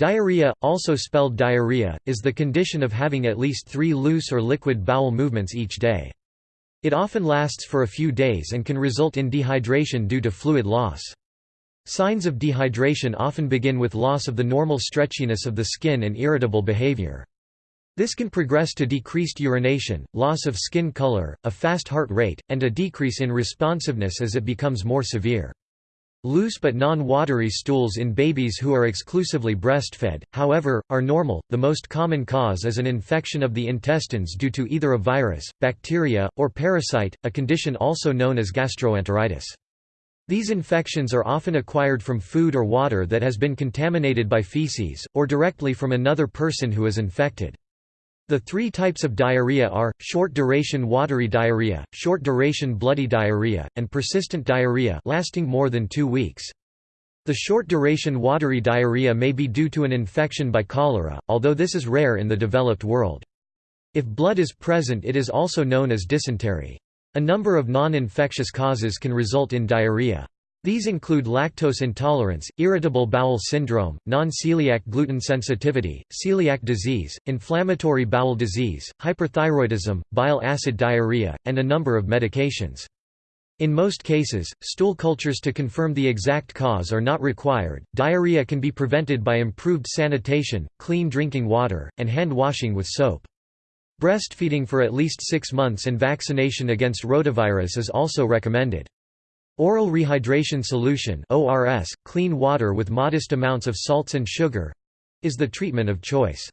Diarrhea, also spelled diarrhea, is the condition of having at least three loose or liquid bowel movements each day. It often lasts for a few days and can result in dehydration due to fluid loss. Signs of dehydration often begin with loss of the normal stretchiness of the skin and irritable behavior. This can progress to decreased urination, loss of skin color, a fast heart rate, and a decrease in responsiveness as it becomes more severe. Loose but non-watery stools in babies who are exclusively breastfed, however, are normal. The most common cause is an infection of the intestines due to either a virus, bacteria, or parasite, a condition also known as gastroenteritis. These infections are often acquired from food or water that has been contaminated by feces, or directly from another person who is infected. The three types of diarrhea are, short-duration watery diarrhea, short-duration bloody diarrhea, and persistent diarrhea lasting more than two weeks. The short-duration watery diarrhea may be due to an infection by cholera, although this is rare in the developed world. If blood is present it is also known as dysentery. A number of non-infectious causes can result in diarrhea. These include lactose intolerance, irritable bowel syndrome, non-celiac gluten sensitivity, celiac disease, inflammatory bowel disease, hyperthyroidism, bile acid diarrhea, and a number of medications. In most cases, stool cultures to confirm the exact cause are not required. Diarrhea can be prevented by improved sanitation, clean drinking water, and hand washing with soap. Breastfeeding for at least six months and vaccination against rotavirus is also recommended. Oral rehydration solution ORS, clean water with modest amounts of salts and sugar—is the treatment of choice.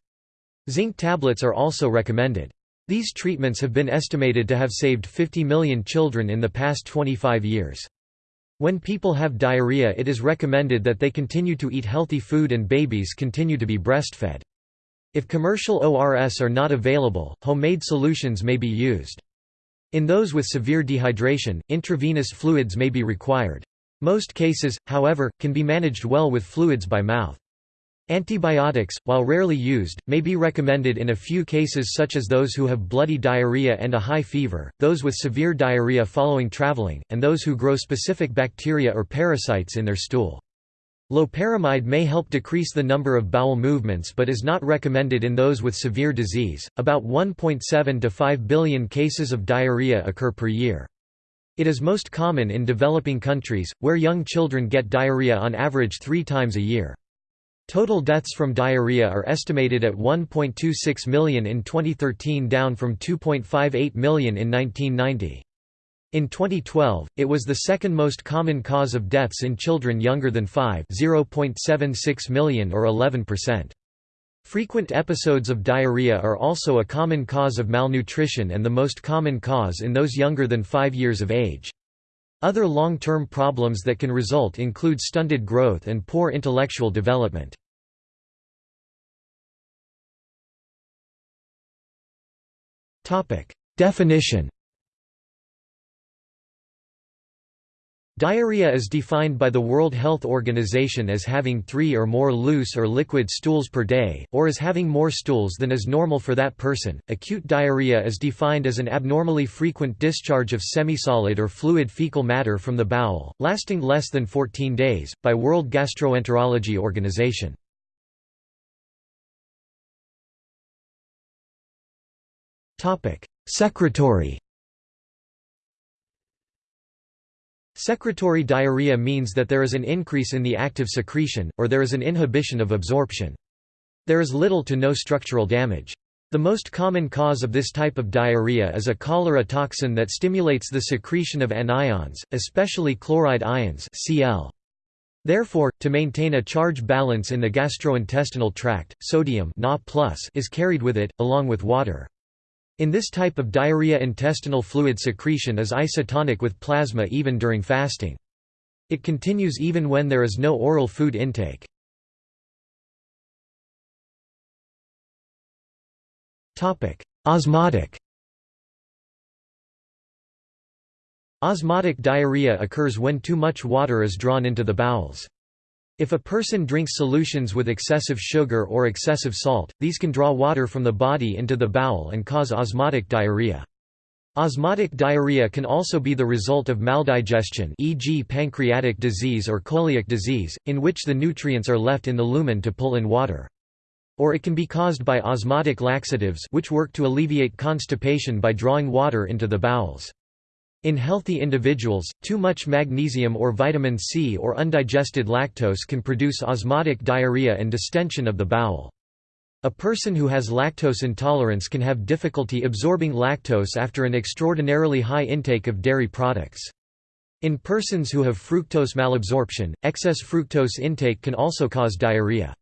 Zinc tablets are also recommended. These treatments have been estimated to have saved 50 million children in the past 25 years. When people have diarrhea it is recommended that they continue to eat healthy food and babies continue to be breastfed. If commercial ORS are not available, homemade solutions may be used. In those with severe dehydration, intravenous fluids may be required. Most cases, however, can be managed well with fluids by mouth. Antibiotics, while rarely used, may be recommended in a few cases such as those who have bloody diarrhea and a high fever, those with severe diarrhea following traveling, and those who grow specific bacteria or parasites in their stool. Loperamide may help decrease the number of bowel movements but is not recommended in those with severe disease. About 1.7 to 5 billion cases of diarrhea occur per year. It is most common in developing countries, where young children get diarrhea on average three times a year. Total deaths from diarrhea are estimated at 1.26 million in 2013 down from 2.58 million in 1990. In 2012, it was the second most common cause of deaths in children younger than 5 0.76 million or 11%. Frequent episodes of diarrhea are also a common cause of malnutrition and the most common cause in those younger than 5 years of age. Other long-term problems that can result include stunted growth and poor intellectual development. Definition Diarrhea is defined by the World Health Organization as having three or more loose or liquid stools per day, or as having more stools than is normal for that person. Acute diarrhea is defined as an abnormally frequent discharge of semisolid or fluid fecal matter from the bowel, lasting less than 14 days, by World Gastroenterology Organization. Secretory Secretory diarrhea means that there is an increase in the active secretion, or there is an inhibition of absorption. There is little to no structural damage. The most common cause of this type of diarrhea is a cholera toxin that stimulates the secretion of anions, especially chloride ions Cl. Therefore, to maintain a charge balance in the gastrointestinal tract, sodium Na is carried with it, along with water. In this type of diarrhea intestinal fluid secretion is isotonic with plasma even during fasting. It continues even when there is no oral food intake. Osmotic Osmotic diarrhea occurs when too much water is drawn into the bowels. If a person drinks solutions with excessive sugar or excessive salt, these can draw water from the body into the bowel and cause osmotic diarrhea. Osmotic diarrhea can also be the result of maldigestion e.g. pancreatic disease or celiac disease, in which the nutrients are left in the lumen to pull in water. Or it can be caused by osmotic laxatives which work to alleviate constipation by drawing water into the bowels. In healthy individuals, too much magnesium or vitamin C or undigested lactose can produce osmotic diarrhea and distension of the bowel. A person who has lactose intolerance can have difficulty absorbing lactose after an extraordinarily high intake of dairy products. In persons who have fructose malabsorption, excess fructose intake can also cause diarrhea.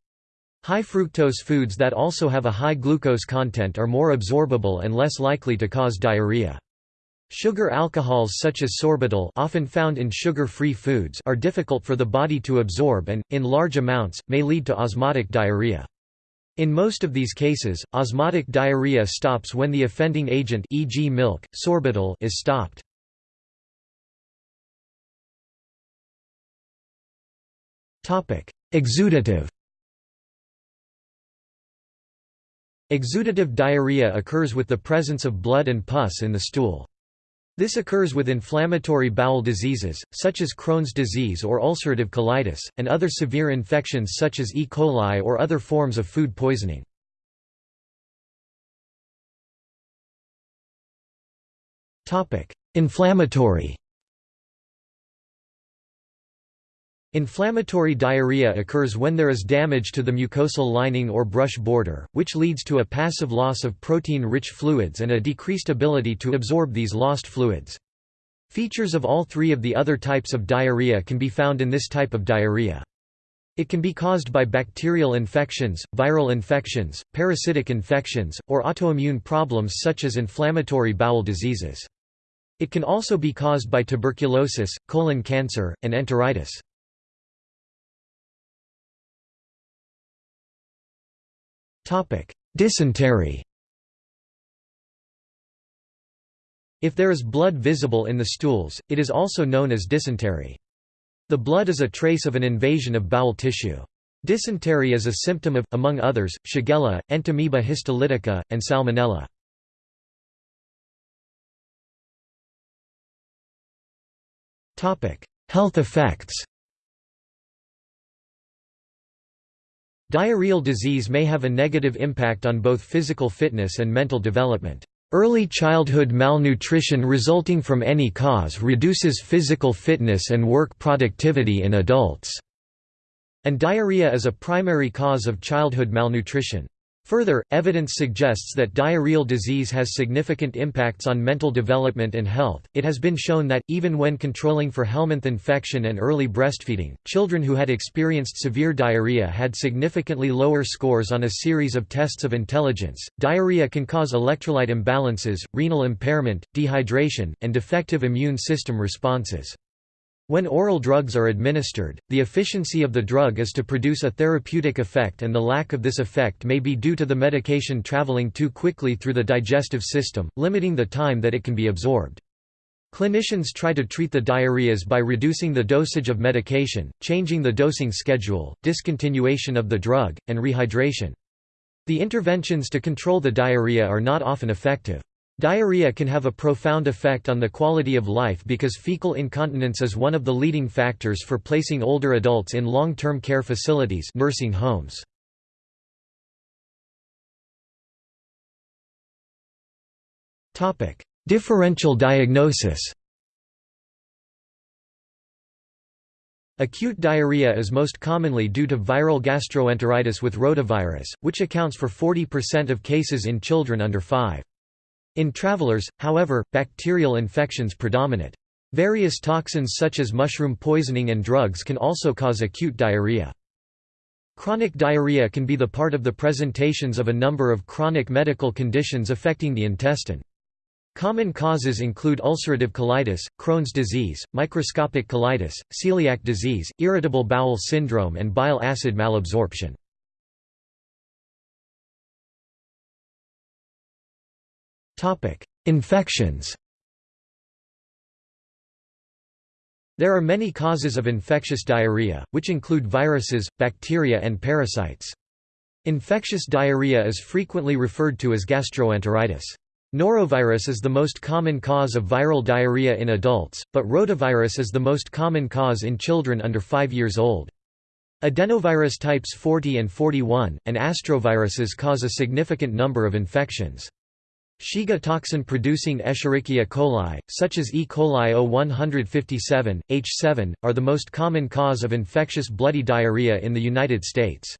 High fructose foods that also have a high glucose content are more absorbable and less likely to cause diarrhea. Sugar alcohols such as sorbitol often found in sugar-free foods are difficult for the body to absorb and, in large amounts, may lead to osmotic diarrhea. In most of these cases, osmotic diarrhea stops when the offending agent e.g. milk, sorbitol is stopped. Exudative Exudative diarrhea occurs with the presence of blood and pus in the stool. This occurs with inflammatory bowel diseases, such as Crohn's disease or ulcerative colitis, and other severe infections such as E. coli or other forms of food poisoning. Inflammatory Inflammatory diarrhea occurs when there is damage to the mucosal lining or brush border, which leads to a passive loss of protein-rich fluids and a decreased ability to absorb these lost fluids. Features of all three of the other types of diarrhea can be found in this type of diarrhea. It can be caused by bacterial infections, viral infections, parasitic infections, or autoimmune problems such as inflammatory bowel diseases. It can also be caused by tuberculosis, colon cancer, and enteritis. Dysentery If there is blood visible in the stools, it is also known as dysentery. The blood is a trace of an invasion of bowel tissue. Dysentery is a symptom of, among others, Shigella, Entamoeba histolytica, and Salmonella. Health effects Diarrheal disease may have a negative impact on both physical fitness and mental development. Early childhood malnutrition resulting from any cause reduces physical fitness and work productivity in adults, and diarrhea is a primary cause of childhood malnutrition. Further, evidence suggests that diarrheal disease has significant impacts on mental development and health. It has been shown that, even when controlling for Helminth infection and early breastfeeding, children who had experienced severe diarrhea had significantly lower scores on a series of tests of intelligence. Diarrhea can cause electrolyte imbalances, renal impairment, dehydration, and defective immune system responses. When oral drugs are administered, the efficiency of the drug is to produce a therapeutic effect and the lack of this effect may be due to the medication traveling too quickly through the digestive system, limiting the time that it can be absorbed. Clinicians try to treat the diarrheas by reducing the dosage of medication, changing the dosing schedule, discontinuation of the drug, and rehydration. The interventions to control the diarrhea are not often effective. Diarrhea can have a profound effect on the quality of life because fecal incontinence is one of the leading factors for placing older adults in long-term care facilities nursing homes. Differential diagnosis Acute diarrhea is most commonly due to viral gastroenteritis with rotavirus, which accounts for 40% of cases in children under 5. In travelers, however, bacterial infections predominate. Various toxins such as mushroom poisoning and drugs can also cause acute diarrhea. Chronic diarrhea can be the part of the presentations of a number of chronic medical conditions affecting the intestine. Common causes include ulcerative colitis, Crohn's disease, microscopic colitis, celiac disease, irritable bowel syndrome and bile acid malabsorption. Infections There are many causes of infectious diarrhea, which include viruses, bacteria and parasites. Infectious diarrhea is frequently referred to as gastroenteritis. Norovirus is the most common cause of viral diarrhea in adults, but rotavirus is the most common cause in children under 5 years old. Adenovirus types 40 and 41, and astroviruses cause a significant number of infections. Shiga toxin-producing Escherichia coli, such as E. coli O157, H7, are the most common cause of infectious bloody diarrhea in the United States.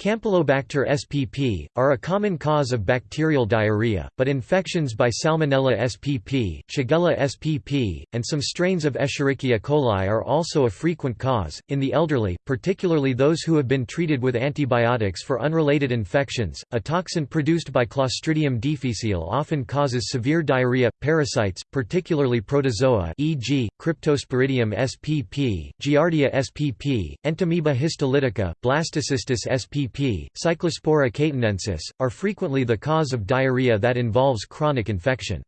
Campylobacter spp. are a common cause of bacterial diarrhea, but infections by Salmonella spp., Shigella spp., and some strains of Escherichia coli are also a frequent cause. In the elderly, particularly those who have been treated with antibiotics for unrelated infections, a toxin produced by Clostridium difficile often causes severe diarrhea. Parasites, particularly protozoa, e.g., Cryptosporidium spp., Giardia spp., Entamoeba histolytica, Blastocystis spp Cyclospora cayetanensis, are frequently the cause of diarrhea that involves chronic infection.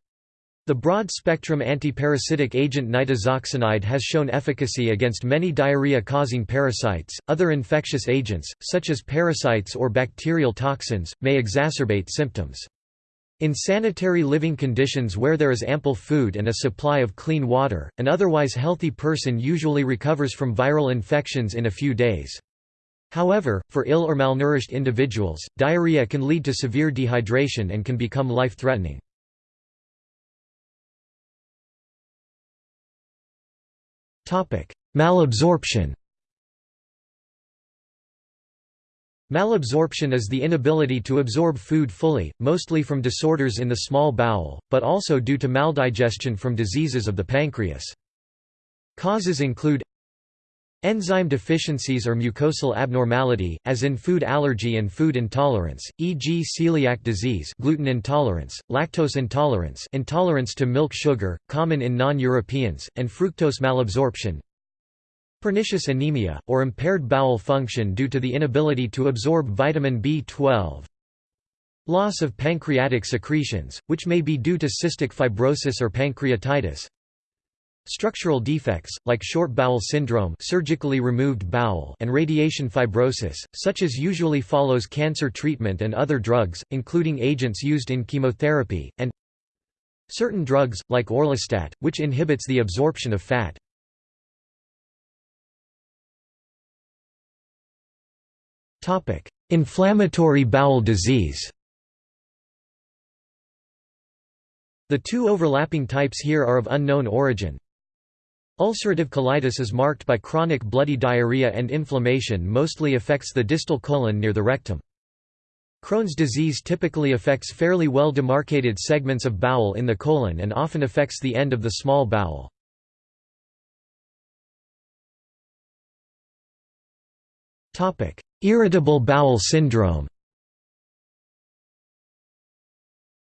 The broad-spectrum antiparasitic agent nitazoxanide has shown efficacy against many diarrhea-causing parasites. Other infectious agents, such as parasites or bacterial toxins, may exacerbate symptoms. In sanitary living conditions where there is ample food and a supply of clean water, an otherwise healthy person usually recovers from viral infections in a few days. However, for ill or malnourished individuals, diarrhea can lead to severe dehydration and can become life-threatening. Malabsorption Malabsorption is the inability to absorb food fully, mostly from disorders in the small bowel, but also due to maldigestion from diseases of the pancreas. Causes include Enzyme deficiencies or mucosal abnormality, as in food allergy and food intolerance, e.g. celiac disease gluten intolerance, lactose intolerance intolerance to milk sugar, common in non-Europeans, and fructose malabsorption. Pernicious anemia, or impaired bowel function due to the inability to absorb vitamin B12. Loss of pancreatic secretions, which may be due to cystic fibrosis or pancreatitis. Structural defects, like short bowel syndrome surgically removed bowel and radiation fibrosis, such as usually follows cancer treatment and other drugs, including agents used in chemotherapy, and certain drugs, like orlistat, which inhibits the absorption of fat. Inflammatory bowel disease The two overlapping types here are of unknown origin, Ulcerative colitis is marked by chronic bloody diarrhea and inflammation mostly affects the distal colon near the rectum. Crohn's disease typically affects fairly well demarcated segments of bowel in the colon and often affects the end of the small bowel. Irritable bowel syndrome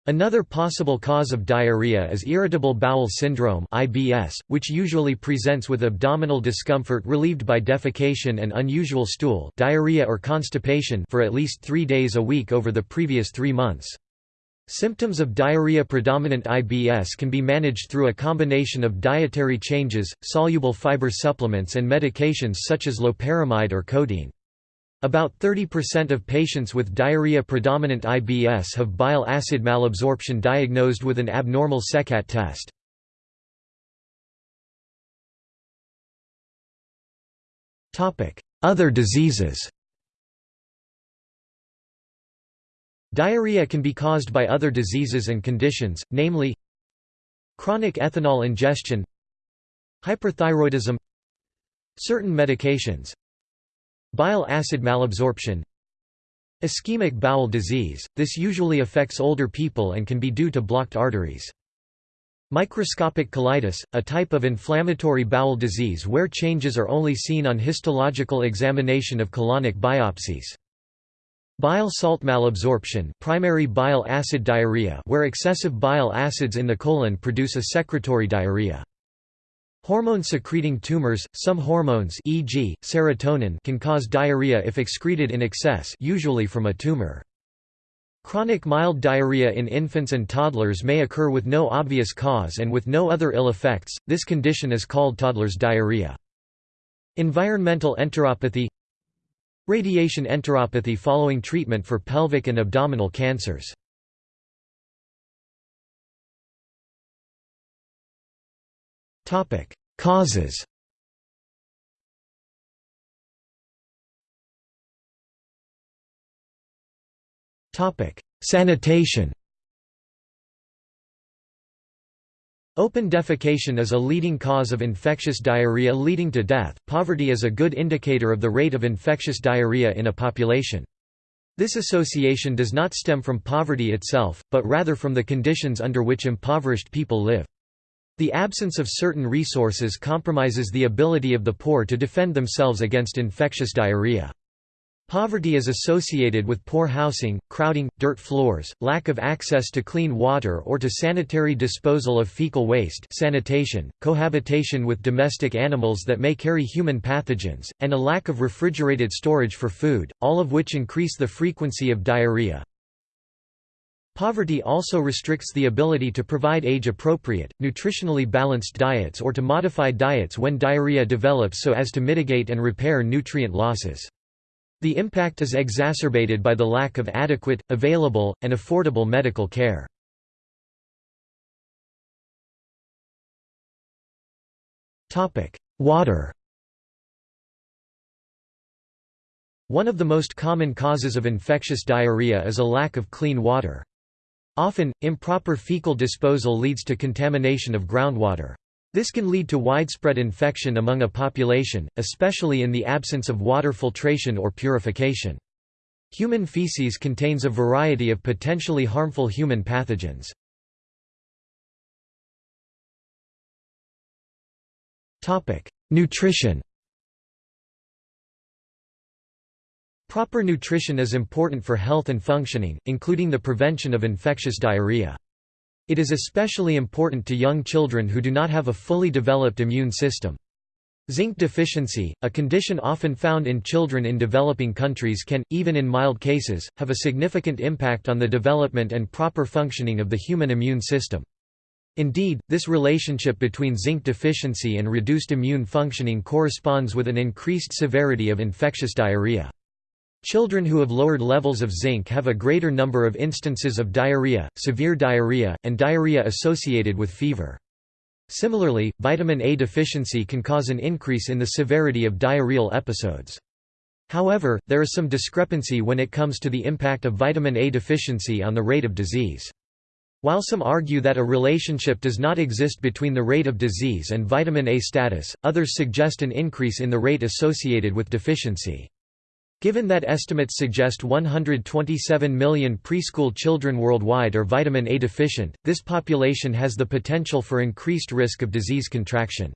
Another possible cause of diarrhea is irritable bowel syndrome (IBS), which usually presents with abdominal discomfort relieved by defecation and unusual stool, diarrhea or constipation for at least 3 days a week over the previous 3 months. Symptoms of diarrhea-predominant IBS can be managed through a combination of dietary changes, soluble fiber supplements and medications such as loperamide or codeine. About 30% of patients with diarrhea-predominant IBS have bile acid malabsorption diagnosed with an abnormal SeHCAT test. Other diseases Diarrhea can be caused by other diseases and conditions, namely chronic ethanol ingestion hyperthyroidism certain medications Bile acid malabsorption Ischemic bowel disease, this usually affects older people and can be due to blocked arteries. Microscopic colitis, a type of inflammatory bowel disease where changes are only seen on histological examination of colonic biopsies. Bile salt malabsorption primary bile acid diarrhea where excessive bile acids in the colon produce a secretory diarrhea. Hormone-secreting tumors, some hormones e.g., serotonin can cause diarrhea if excreted in excess usually from a tumor. Chronic mild diarrhea in infants and toddlers may occur with no obvious cause and with no other ill effects, this condition is called toddler's diarrhea. Environmental enteropathy Radiation enteropathy following treatment for pelvic and abdominal cancers Causes Topic: Sanitation Open defecation is a leading cause of infectious diarrhea leading to death. Poverty is a good indicator of the rate of infectious diarrhea in a population. This association does not stem from poverty itself, but rather from the conditions under which impoverished people live. The absence of certain resources compromises the ability of the poor to defend themselves against infectious diarrhea. Poverty is associated with poor housing, crowding, dirt floors, lack of access to clean water or to sanitary disposal of fecal waste sanitation, cohabitation with domestic animals that may carry human pathogens, and a lack of refrigerated storage for food, all of which increase the frequency of diarrhea. Poverty also restricts the ability to provide age-appropriate, nutritionally balanced diets or to modify diets when diarrhea develops so as to mitigate and repair nutrient losses. The impact is exacerbated by the lack of adequate, available, and affordable medical care. Water One of the most common causes of infectious diarrhea is a lack of clean water. Often, improper fecal disposal leads to contamination of groundwater. This can lead to widespread infection among a population, especially in the absence of water filtration or purification. Human feces contains a variety of potentially harmful human pathogens. Nutrition Proper nutrition is important for health and functioning, including the prevention of infectious diarrhea. It is especially important to young children who do not have a fully developed immune system. Zinc deficiency, a condition often found in children in developing countries can, even in mild cases, have a significant impact on the development and proper functioning of the human immune system. Indeed, this relationship between zinc deficiency and reduced immune functioning corresponds with an increased severity of infectious diarrhea. Children who have lowered levels of zinc have a greater number of instances of diarrhea, severe diarrhea, and diarrhea associated with fever. Similarly, vitamin A deficiency can cause an increase in the severity of diarrheal episodes. However, there is some discrepancy when it comes to the impact of vitamin A deficiency on the rate of disease. While some argue that a relationship does not exist between the rate of disease and vitamin A status, others suggest an increase in the rate associated with deficiency. Given that estimates suggest 127 million preschool children worldwide are vitamin A deficient, this population has the potential for increased risk of disease contraction.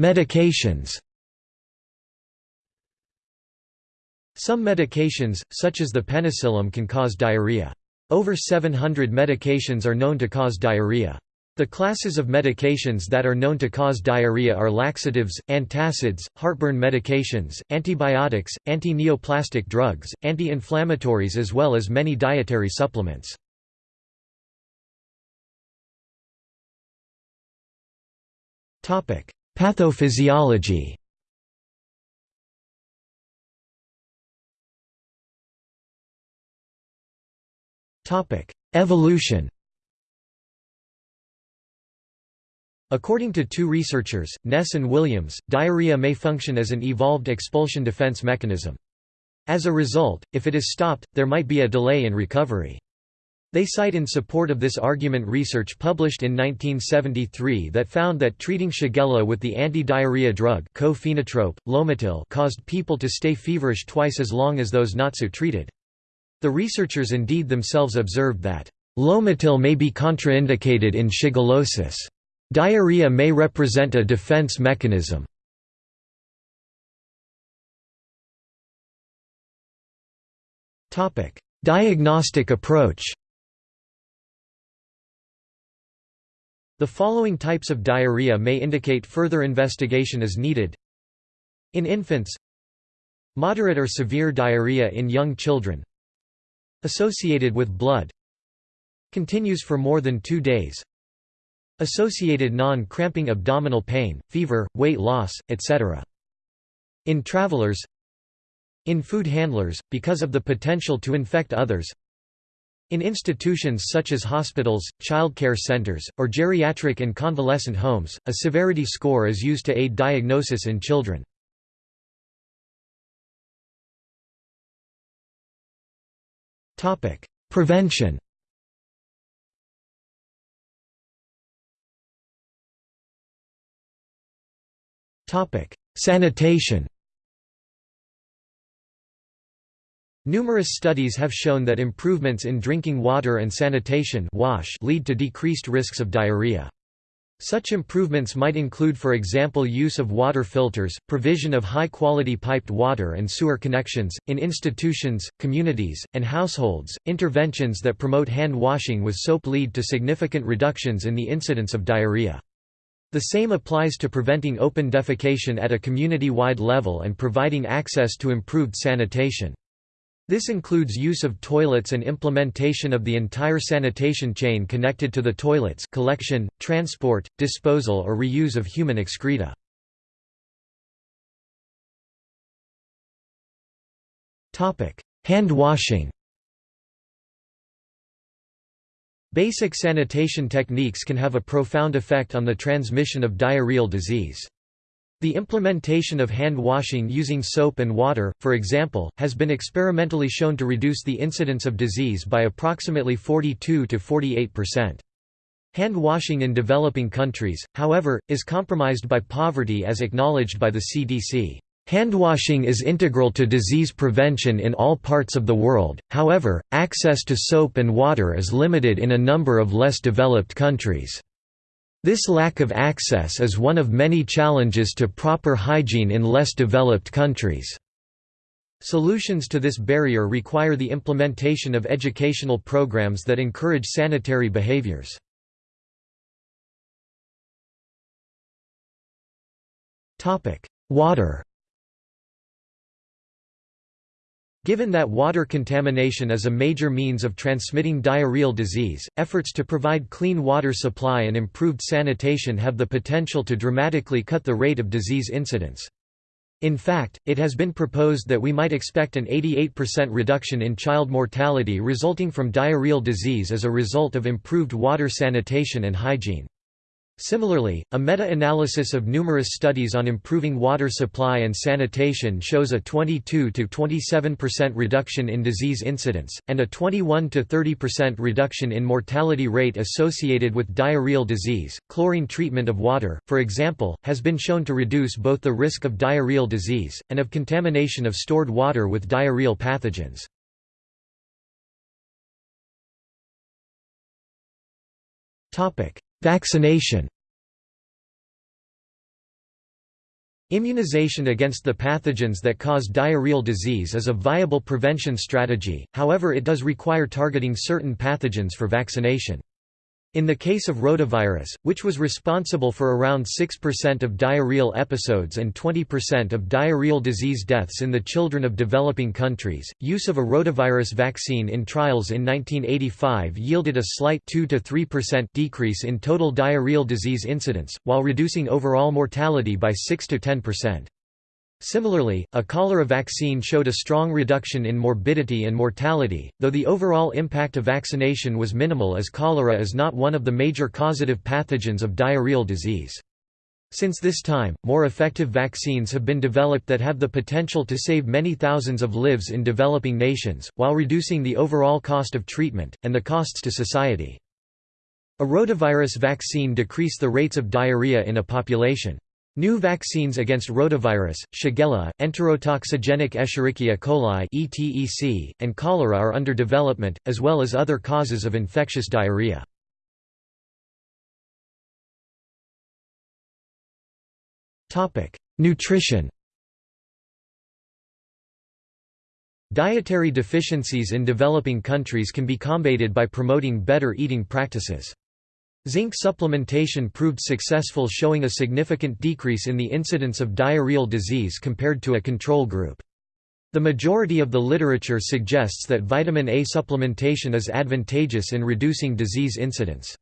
Medications Some medications, such as the penicillin can cause diarrhea. Over 700 medications are known to cause diarrhea. The classes of medications that are known to cause diarrhea are laxatives, antacids, heartburn medications, antibiotics, anti-neoplastic drugs, anti-inflammatories as well as many dietary supplements. Pathophysiology Evolution According to two researchers, Nesse and Williams, diarrhea may function as an evolved expulsion defense mechanism. As a result, if it is stopped, there might be a delay in recovery. They cite in support of this argument research published in 1973 that found that treating Shigella with the anti-diarrhea drug Lomotil caused people to stay feverish twice as long as those not so treated. The researchers indeed themselves observed that, Lomotil may be contraindicated in shigellosis. Diarrhea may represent a defense mechanism. Diagnostic approach The following types of diarrhea may indicate further investigation is needed. In infants Moderate or severe diarrhea in young children Associated with blood Continues for more than two days Associated non-cramping abdominal pain, fever, weight loss, etc. In travelers In food handlers, because of the potential to infect others In institutions such as hospitals, childcare centers, or geriatric and convalescent homes, a severity score is used to aid diagnosis in children. Prevention Sanitation Numerous studies have shown that improvements in drinking water and sanitation wash lead to decreased risks of diarrhea. Such improvements might include for example use of water filters, provision of high-quality piped water and sewer connections, in institutions, communities, and households. Interventions that promote hand washing with soap lead to significant reductions in the incidence of diarrhea. The same applies to preventing open defecation at a community-wide level and providing access to improved sanitation. This includes use of toilets and implementation of the entire sanitation chain connected to the toilets collection, transport, disposal or reuse of human excreta. Hand washing Basic sanitation techniques can have a profound effect on the transmission of diarrheal disease. The implementation of hand washing using soap and water, for example, has been experimentally shown to reduce the incidence of disease by approximately 42 to 48%. Hand washing in developing countries, however, is compromised by poverty as acknowledged by the CDC. Handwashing is integral to disease prevention in all parts of the world, however, access to soap and water is limited in a number of less developed countries. This lack of access is one of many challenges to proper hygiene in less developed countries. Solutions to this barrier require the implementation of educational programs that encourage sanitary behaviors. Water Given that water contamination is a major means of transmitting diarrheal disease, efforts to provide clean water supply and improved sanitation have the potential to dramatically cut the rate of disease incidence. In fact, it has been proposed that we might expect an 88% reduction in child mortality resulting from diarrheal disease as a result of improved water sanitation and hygiene. Similarly, a meta-analysis of numerous studies on improving water supply and sanitation shows a 22–27% reduction in disease incidence, and a 21–30% reduction in mortality rate associated with diarrheal disease. Chlorine treatment of water, for example, has been shown to reduce both the risk of diarrheal disease, and of contamination of stored water with diarrheal pathogens. Topic Vaccination Immunization against the pathogens that cause diarrheal disease is a viable prevention strategy, however it does require targeting certain pathogens for vaccination. In the case of rotavirus, which was responsible for around 6% of diarrheal episodes and 20% of diarrheal disease deaths in the children of developing countries, use of a rotavirus vaccine in trials in 1985 yielded a slight 2–3% decrease in total diarrheal disease incidence, while reducing overall mortality by 6–10%. Similarly, a cholera vaccine showed a strong reduction in morbidity and mortality, though the overall impact of vaccination was minimal as cholera is not one of the major causative pathogens of diarrheal disease. Since this time, more effective vaccines have been developed that have the potential to save many thousands of lives in developing nations, while reducing the overall cost of treatment, and the costs to society. A rotavirus vaccine decreased the rates of diarrhea in a population. New vaccines against rotavirus, Shigella, enterotoxigenic Escherichia coli and cholera are under development, as well as other causes of infectious diarrhea. Nutrition. Dietary deficiencies in developing countries can be combated by promoting better eating practices. Zinc supplementation proved successful showing a significant decrease in the incidence of diarrheal disease compared to a control group. The majority of the literature suggests that vitamin A supplementation is advantageous in reducing disease incidence.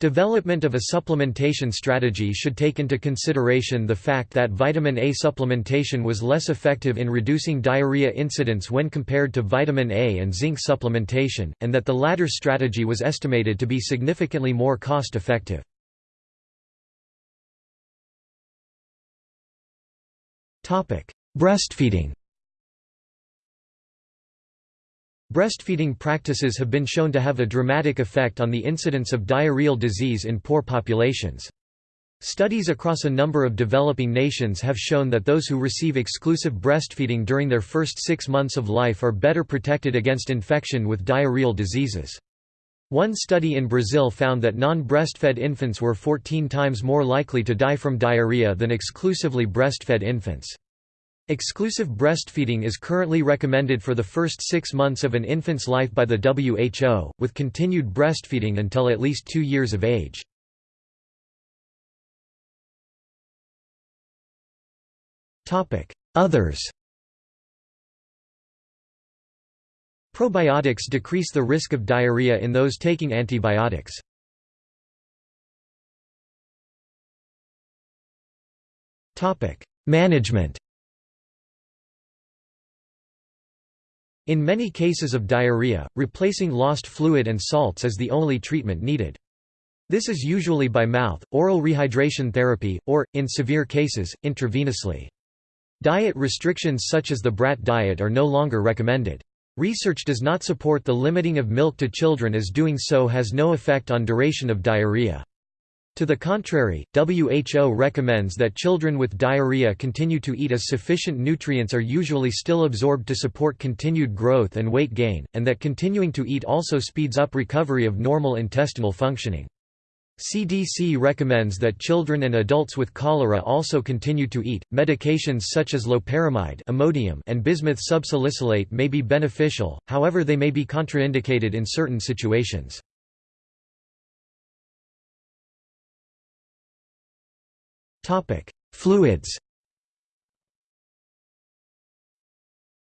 Development of a supplementation strategy should take into consideration the fact that vitamin A supplementation was less effective in reducing diarrhea incidence when compared to vitamin A and zinc supplementation, and that the latter strategy was estimated to be significantly more cost-effective. Breastfeeding Breastfeeding practices have been shown to have a dramatic effect on the incidence of diarrheal disease in poor populations. Studies across a number of developing nations have shown that those who receive exclusive breastfeeding during their first six months of life are better protected against infection with diarrheal diseases. One study in Brazil found that non-breastfed infants were 14 times more likely to die from diarrhea than exclusively breastfed infants. Exclusive breastfeeding is currently recommended for the first six months of an infant's life by the WHO, with continued breastfeeding until at least two years of age. Others Probiotics decrease the risk of diarrhea in those taking antibiotics. Management In many cases of diarrhea, replacing lost fluid and salts is the only treatment needed. This is usually by mouth, oral rehydration therapy, or, in severe cases, intravenously. Diet restrictions such as the brat diet are no longer recommended. Research does not support the limiting of milk to children as doing so has no effect on duration of diarrhea. To the contrary, WHO recommends that children with diarrhea continue to eat as sufficient nutrients are usually still absorbed to support continued growth and weight gain, and that continuing to eat also speeds up recovery of normal intestinal functioning. CDC recommends that children and adults with cholera also continue to eat. Medications such as loperamide, Imodium, and bismuth subsalicylate may be beneficial, however, they may be contraindicated in certain situations. Topic: Fluids.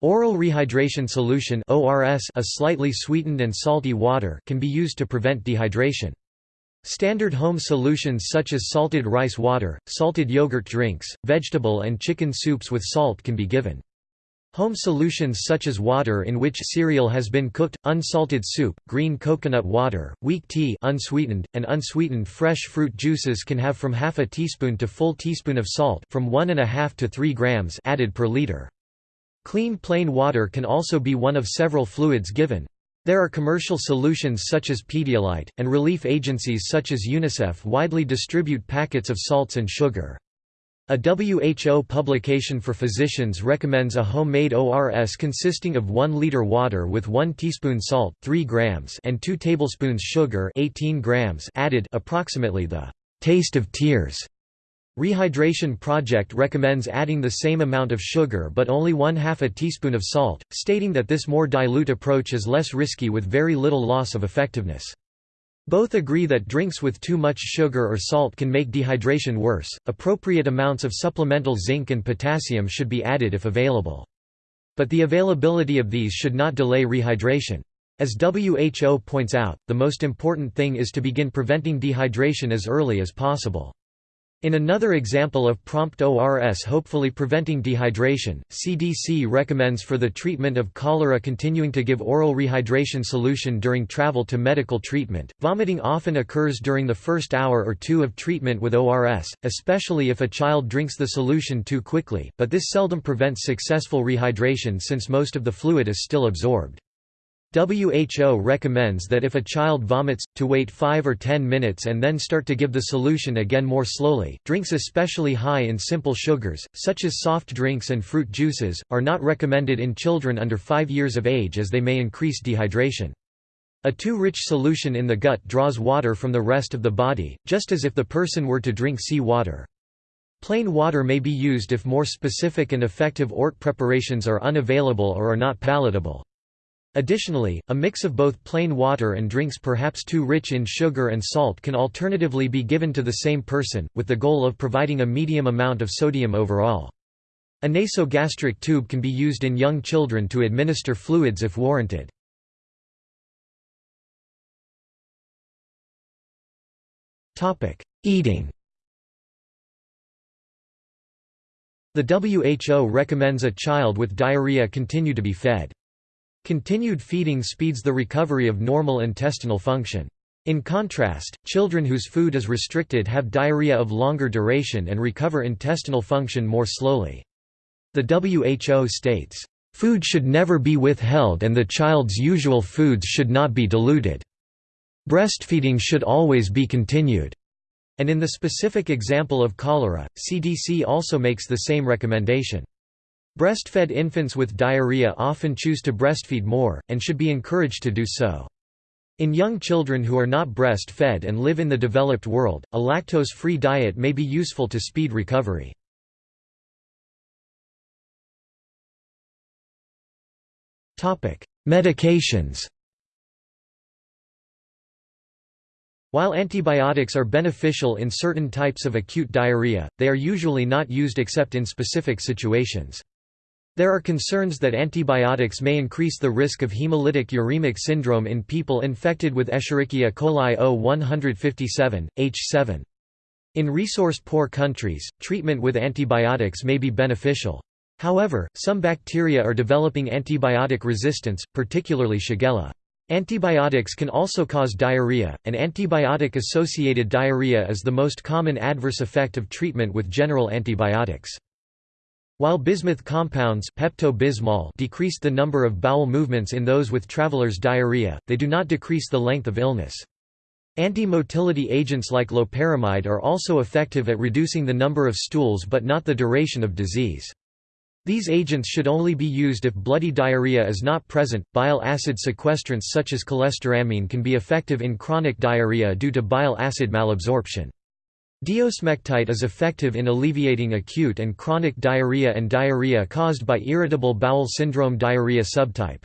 Oral rehydration solution (ORS), a slightly sweetened and salty water, can be used to prevent dehydration. Standard home solutions such as salted rice water, salted yogurt drinks, vegetable and chicken soups with salt can be given. Home solutions such as water in which cereal has been cooked, unsalted soup, green coconut water, weak tea unsweetened, and unsweetened fresh fruit juices can have from half a teaspoon to full teaspoon of salt from 1.5 to 3 grams added per liter. Clean plain water can also be one of several fluids given. There are commercial solutions such as Pedialyte, and relief agencies such as UNICEF widely distribute packets of salts and sugar. A WHO publication for physicians recommends a homemade ORS consisting of 1 liter water with 1 teaspoon salt 3 grams and 2 tablespoons sugar 18 grams added approximately the taste of tears. Rehydration Project recommends adding the same amount of sugar but only one half a teaspoon of salt, stating that this more dilute approach is less risky with very little loss of effectiveness. Both agree that drinks with too much sugar or salt can make dehydration worse. Appropriate amounts of supplemental zinc and potassium should be added if available. But the availability of these should not delay rehydration. As WHO points out, the most important thing is to begin preventing dehydration as early as possible. In another example of prompt ORS hopefully preventing dehydration, CDC recommends for the treatment of cholera continuing to give oral rehydration solution during travel to medical treatment. Vomiting often occurs during the first hour or two of treatment with ORS, especially if a child drinks the solution too quickly, but this seldom prevents successful rehydration since most of the fluid is still absorbed. WHO recommends that if a child vomits, to wait 5 or 10 minutes and then start to give the solution again more slowly. Drinks especially high in simple sugars, such as soft drinks and fruit juices, are not recommended in children under 5 years of age as they may increase dehydration. A too rich solution in the gut draws water from the rest of the body, just as if the person were to drink sea water. Plain water may be used if more specific and effective ORT preparations are unavailable or are not palatable. Additionally, a mix of both plain water and drinks perhaps too rich in sugar and salt can alternatively be given to the same person, with the goal of providing a medium amount of sodium overall. A nasogastric tube can be used in young children to administer fluids if warranted. Eating The WHO recommends a child with diarrhea continue to be fed. Continued feeding speeds the recovery of normal intestinal function. In contrast, children whose food is restricted have diarrhea of longer duration and recover intestinal function more slowly. The WHO states, "...food should never be withheld and the child's usual foods should not be diluted. Breastfeeding should always be continued." And in the specific example of cholera, CDC also makes the same recommendation. Breastfed infants with diarrhea often choose to breastfeed more, and should be encouraged to do so. In young children who are not breastfed and live in the developed world, a lactose-free diet may be useful to speed recovery. Medications While antibiotics are beneficial in certain types of acute diarrhea, they are usually not used except in specific situations. There are concerns that antibiotics may increase the risk of hemolytic uremic syndrome in people infected with Escherichia coli O157, H7. In resource-poor countries, treatment with antibiotics may be beneficial. However, some bacteria are developing antibiotic resistance, particularly Shigella. Antibiotics can also cause diarrhea, and antibiotic-associated diarrhea is the most common adverse effect of treatment with general antibiotics. While bismuth compounds Pepto-Bismol decrease the number of bowel movements in those with traveler's diarrhea, they do not decrease the length of illness. Anti-motility agents like loperamide are also effective at reducing the number of stools but not the duration of disease. These agents should only be used if bloody diarrhea is not present. Bile acid sequestrants such as cholestyramine can be effective in chronic diarrhea due to bile acid malabsorption. Diosmectite is effective in alleviating acute and chronic diarrhea and diarrhea caused by irritable bowel syndrome diarrhea subtype.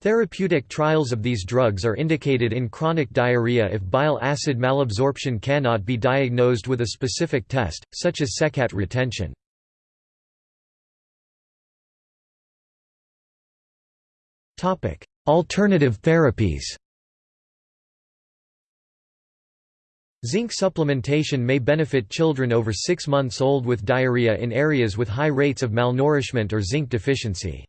Therapeutic trials of these drugs are indicated in chronic diarrhea if bile acid malabsorption cannot be diagnosed with a specific test, such as SeHCAT retention. Alternative therapies Zinc supplementation may benefit children over 6 months old with diarrhea in areas with high rates of malnourishment or zinc deficiency.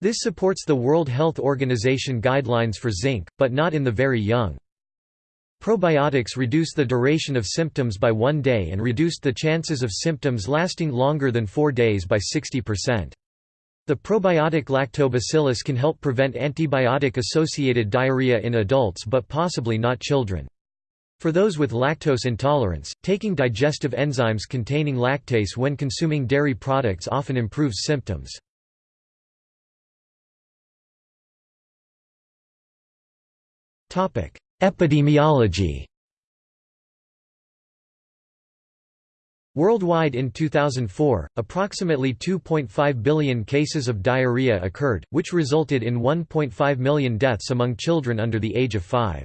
This supports the World Health Organization guidelines for zinc, but not in the very young. Probiotics reduce the duration of symptoms by one day and reduced the chances of symptoms lasting longer than four days by 60%. The probiotic lactobacillus can help prevent antibiotic-associated diarrhea in adults but possibly not children. For those with lactose intolerance, taking digestive enzymes containing lactase when consuming dairy products often improves symptoms. Epidemiology Worldwide in 2004, approximately 2.5 billion cases of diarrhea occurred, which resulted in 1.5 million deaths among children under the age of 5.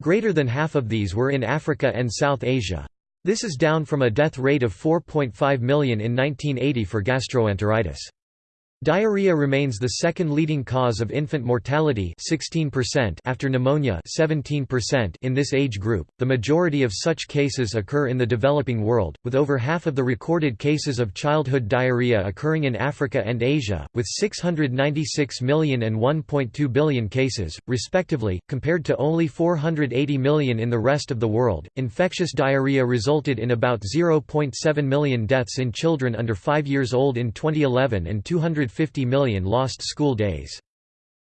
Greater than half of these were in Africa and South Asia. This is down from a death rate of 4.5 million in 1980 for gastroenteritis. Diarrhea remains the second leading cause of infant mortality 16% after pneumonia 17% in this age group. The majority of such cases occur in the developing world, with over half of the recorded cases of childhood diarrhea occurring in Africa and Asia, with 696 million and 1.2 billion cases, respectively, compared to only 480 million in the rest of the world. Infectious diarrhea resulted in about 0.7 million deaths in children under 5 years old in 2011 and 200 150 million lost school days.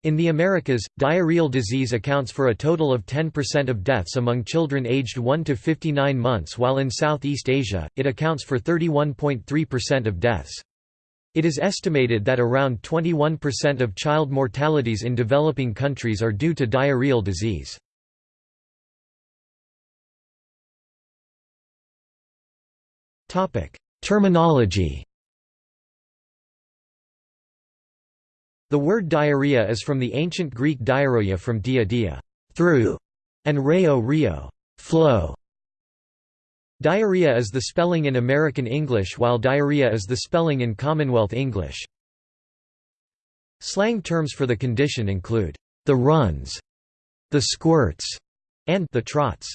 In the Americas, diarrheal disease accounts for a total of 10% of deaths among children aged 1 to 59 months while in Southeast Asia, it accounts for 31.3% of deaths. It is estimated that around 21% of child mortalities in developing countries are due to diarrheal disease. Terminology The word diarrhea is from the ancient Greek diarrhea from dia dia through, and reo rio flow. Diarrhea is the spelling in American English while diarrhea is the spelling in Commonwealth English. Slang terms for the condition include the runs, the squirts, and the trots.